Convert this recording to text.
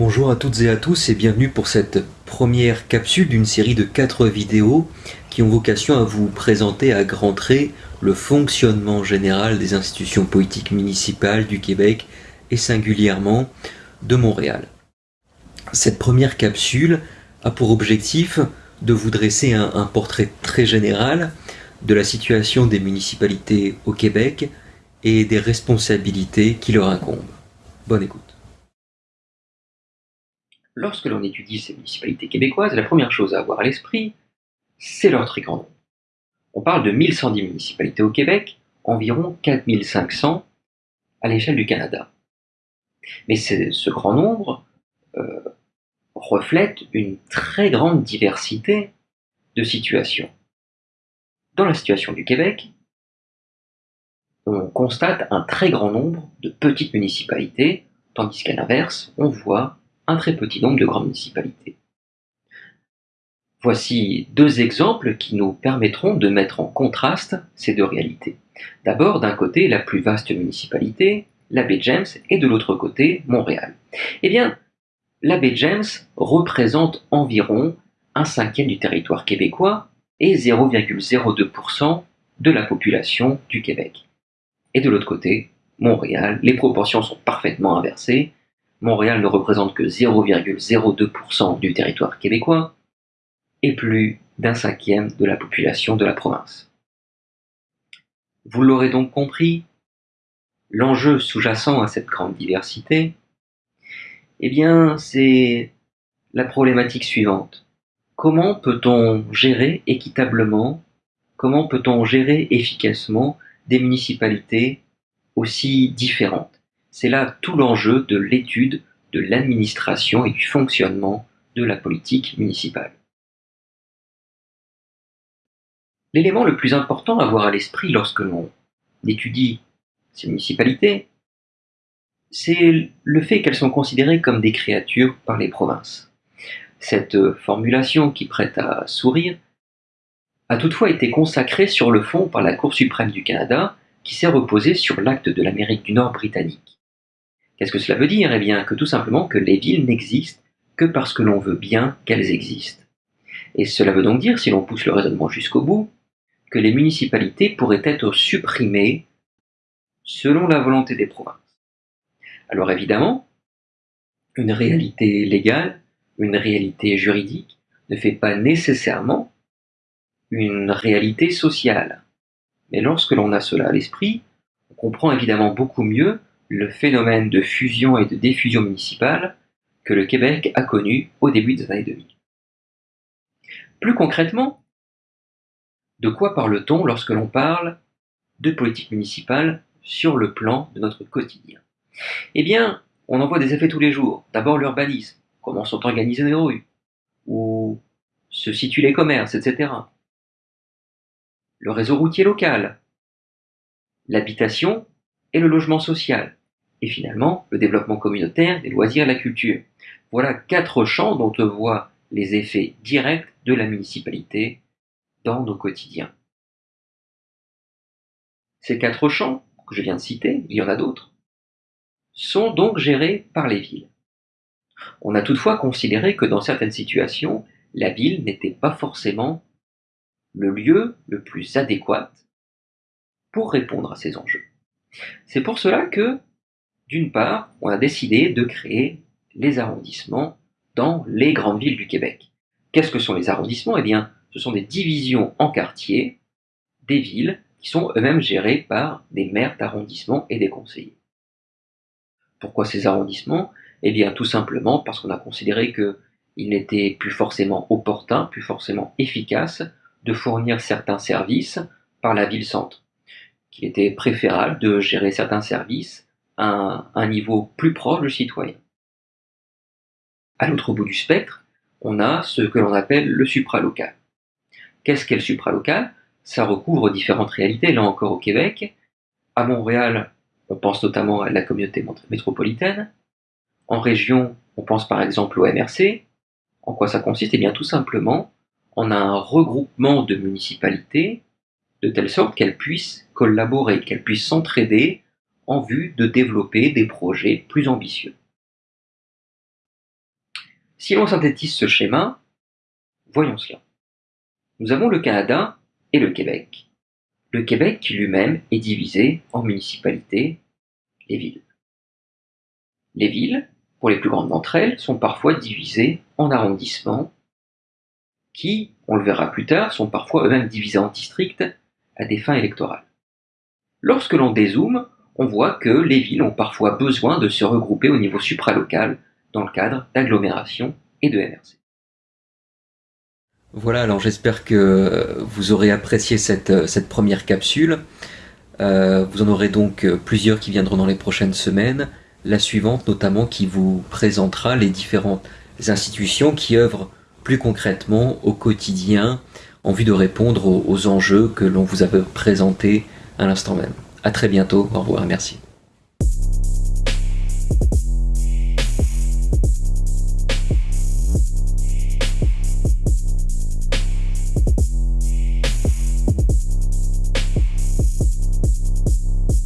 Bonjour à toutes et à tous et bienvenue pour cette première capsule d'une série de quatre vidéos qui ont vocation à vous présenter à grands traits le fonctionnement général des institutions politiques municipales du Québec et singulièrement de Montréal. Cette première capsule a pour objectif de vous dresser un, un portrait très général de la situation des municipalités au Québec et des responsabilités qui leur incombent. Bonne écoute. Lorsque l'on étudie ces municipalités québécoises, la première chose à avoir à l'esprit, c'est leur très grand nombre. On parle de 1110 municipalités au Québec, environ 4500 à l'échelle du Canada. Mais ce grand nombre euh, reflète une très grande diversité de situations. Dans la situation du Québec, on constate un très grand nombre de petites municipalités, tandis qu'à l'inverse, on voit très petit nombre de grandes municipalités. Voici deux exemples qui nous permettront de mettre en contraste ces deux réalités. D'abord, d'un côté, la plus vaste municipalité, la baie James, et de l'autre côté, Montréal. Eh bien, la baie James représente environ un cinquième du territoire québécois et 0,02% de la population du Québec. Et de l'autre côté, Montréal, les proportions sont parfaitement inversées. Montréal ne représente que 0,02% du territoire québécois et plus d'un cinquième de la population de la province. Vous l'aurez donc compris, l'enjeu sous-jacent à cette grande diversité, eh bien, c'est la problématique suivante. Comment peut-on gérer équitablement, comment peut-on gérer efficacement des municipalités aussi différentes? C'est là tout l'enjeu de l'étude de l'administration et du fonctionnement de la politique municipale. L'élément le plus important à avoir à l'esprit lorsque l'on étudie ces municipalités, c'est le fait qu'elles sont considérées comme des créatures par les provinces. Cette formulation qui prête à sourire a toutefois été consacrée sur le fond par la Cour suprême du Canada, qui s'est reposée sur l'acte de l'Amérique du Nord britannique. Qu'est-ce que cela veut dire? Eh bien que tout simplement que les villes n'existent que parce que l'on veut bien qu'elles existent. Et cela veut donc dire, si l'on pousse le raisonnement jusqu'au bout, que les municipalités pourraient être supprimées selon la volonté des provinces. Alors évidemment, une réalité légale, une réalité juridique, ne fait pas nécessairement une réalité sociale. Mais lorsque l'on a cela à l'esprit, on comprend évidemment beaucoup mieux le phénomène de fusion et de diffusion municipale que le Québec a connu au début des années 2000. Plus concrètement, de quoi parle-t-on lorsque l'on parle de politique municipale sur le plan de notre quotidien? Eh bien, on en voit des effets tous les jours. D'abord l'urbanisme, comment sont organisées les rues, où se situent les commerces, etc. Le réseau routier local, l'habitation et le logement social, et finalement le développement communautaire, les loisirs la culture. Voilà quatre champs dont on voit les effets directs de la municipalité dans nos quotidiens. Ces quatre champs, que je viens de citer, il y en a d'autres, sont donc gérés par les villes. On a toutefois considéré que dans certaines situations, la ville n'était pas forcément le lieu le plus adéquat pour répondre à ces enjeux. C'est pour cela que d'une part, on a décidé de créer les arrondissements dans les grandes villes du Québec. Qu'est-ce que sont les arrondissements? Eh bien, ce sont des divisions en quartiers des villes qui sont eux-mêmes gérées par des maires d'arrondissement et des conseillers. Pourquoi ces arrondissements? Eh bien, tout simplement parce qu'on a considéré qu'il n'était plus forcément opportun, plus forcément efficace de fournir certains services par la ville-centre, qu'il était préférable de gérer certains services un, niveau plus proche du citoyen. À l'autre bout du spectre, on a ce que l'on appelle le supralocal. Qu'est-ce qu'est le supralocal? Ça recouvre différentes réalités, là encore au Québec. À Montréal, on pense notamment à la communauté métropolitaine. En région, on pense par exemple au MRC. En quoi ça consiste? Eh bien tout simplement, on a un regroupement de municipalités de telle sorte qu'elles puissent collaborer, qu'elles puissent s'entraider en vue de développer des projets plus ambitieux. Si l'on synthétise ce schéma, voyons cela. Nous avons le Canada et le Québec. Le Québec qui lui-même est divisé en municipalités, les villes. Les villes, pour les plus grandes d'entre elles, sont parfois divisées en arrondissements qui, on le verra plus tard, sont parfois eux-mêmes divisés en districts à des fins électorales. Lorsque l'on dézoome, on voit que les villes ont parfois besoin de se regrouper au niveau supralocal dans le cadre d'agglomérations et de MRC. Voilà, alors j'espère que vous aurez apprécié cette, cette première capsule. Euh, vous en aurez donc plusieurs qui viendront dans les prochaines semaines. La suivante notamment qui vous présentera les différentes institutions qui œuvrent plus concrètement au quotidien en vue de répondre aux, aux enjeux que l'on vous avait présentés à l'instant même. A très bientôt, au revoir merci.